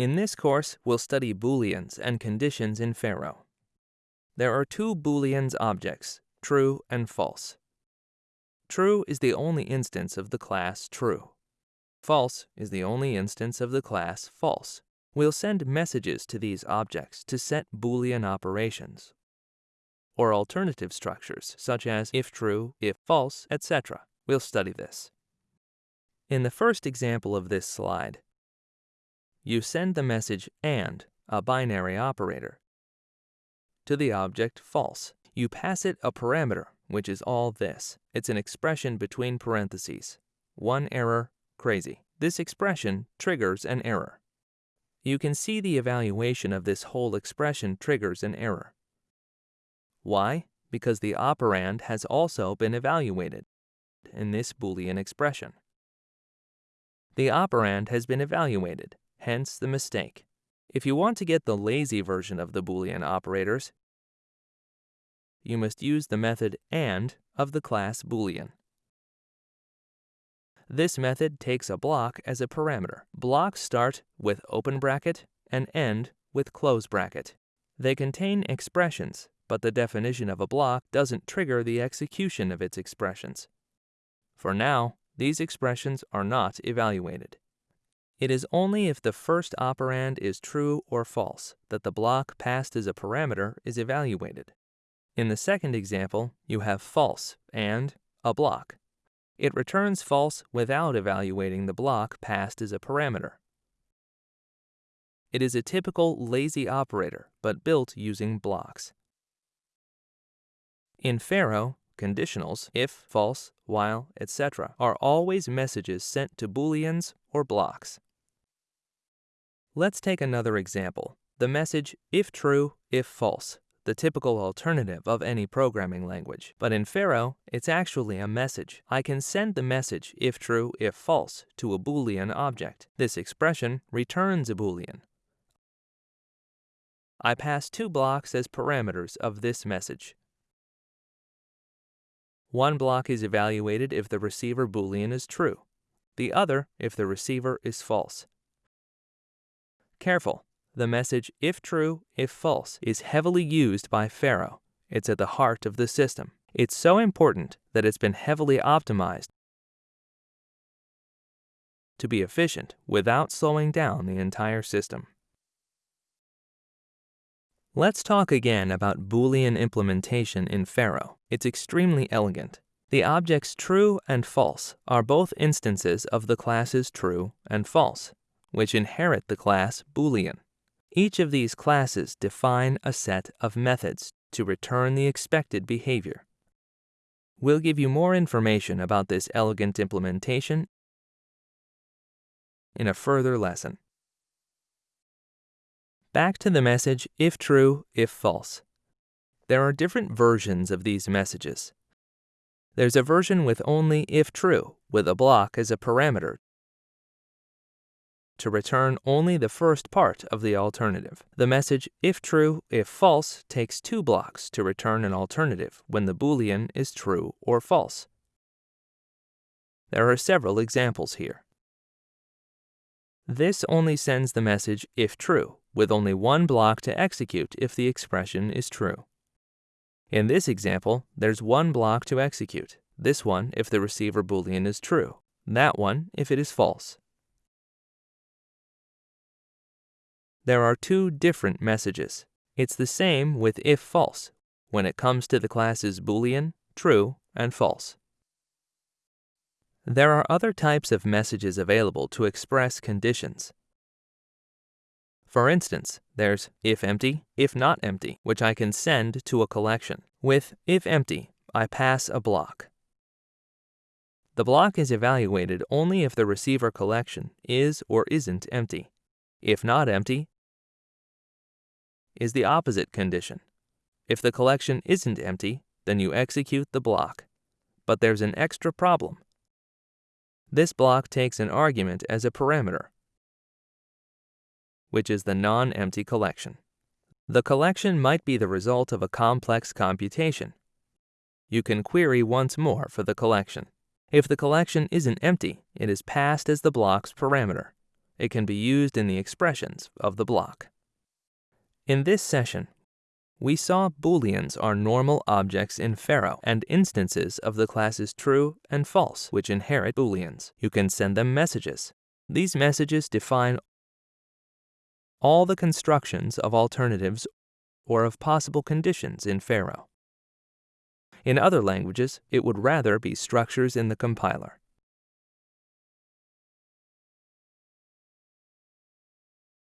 In this course, we'll study Booleans and conditions in Pharo. There are two Booleans objects, true and false. True is the only instance of the class true. False is the only instance of the class false. We'll send messages to these objects to set Boolean operations, or alternative structures such as if true, if false, etc. We'll study this. In the first example of this slide, you send the message AND, a binary operator, to the object false. You pass it a parameter, which is all this. It's an expression between parentheses. One error, crazy. This expression triggers an error. You can see the evaluation of this whole expression triggers an error. Why? Because the operand has also been evaluated in this Boolean expression. The operand has been evaluated, hence the mistake. If you want to get the lazy version of the Boolean operators, you must use the method AND of the class Boolean. This method takes a block as a parameter. Blocks start with open bracket and end with close bracket. They contain expressions, but the definition of a block doesn't trigger the execution of its expressions. For now, these expressions are not evaluated. It is only if the first operand is true or false that the block passed as a parameter is evaluated. In the second example, you have false and a block. It returns false without evaluating the block passed as a parameter. It is a typical lazy operator, but built using blocks. In Pharo, conditionals, if, false, while, etc., are always messages sent to booleans or blocks. Let's take another example, the message if true, if false, the typical alternative of any programming language. But in Pharo, it's actually a message. I can send the message if true, if false to a Boolean object. This expression returns a Boolean. I pass two blocks as parameters of this message. One block is evaluated if the receiver Boolean is true, the other if the receiver is false. Careful, the message if true, if false is heavily used by Pharo. It's at the heart of the system. It's so important that it's been heavily optimized to be efficient without slowing down the entire system. Let's talk again about Boolean implementation in Pharo. It's extremely elegant. The objects true and false are both instances of the classes true and false, which inherit the class Boolean. Each of these classes define a set of methods to return the expected behavior. We'll give you more information about this elegant implementation in a further lesson. Back to the message if true, if false. There are different versions of these messages. There's a version with only if true, with a block as a parameter to return only the first part of the alternative. The message if true, if false takes two blocks to return an alternative when the Boolean is true or false. There are several examples here. This only sends the message if true, with only one block to execute if the expression is true. In this example, there's one block to execute, this one if the receiver Boolean is true, that one if it is false. There are two different messages. It's the same with if false when it comes to the classes Boolean, true, and false. There are other types of messages available to express conditions. For instance, there's if empty, if not empty, which I can send to a collection. With if empty, I pass a block. The block is evaluated only if the receiver collection is or isn't empty. If not empty, is the opposite condition. If the collection isn't empty, then you execute the block. But there's an extra problem. This block takes an argument as a parameter, which is the non-empty collection. The collection might be the result of a complex computation. You can query once more for the collection. If the collection isn't empty, it is passed as the block's parameter. it can be used in the expressions of the block. In this session, we saw booleans are normal objects in Pharo and instances of the classes true and false which inherit booleans. You can send them messages. These messages define all the constructions of alternatives or of possible conditions in Pharo. In other languages, it would rather be structures in the compiler.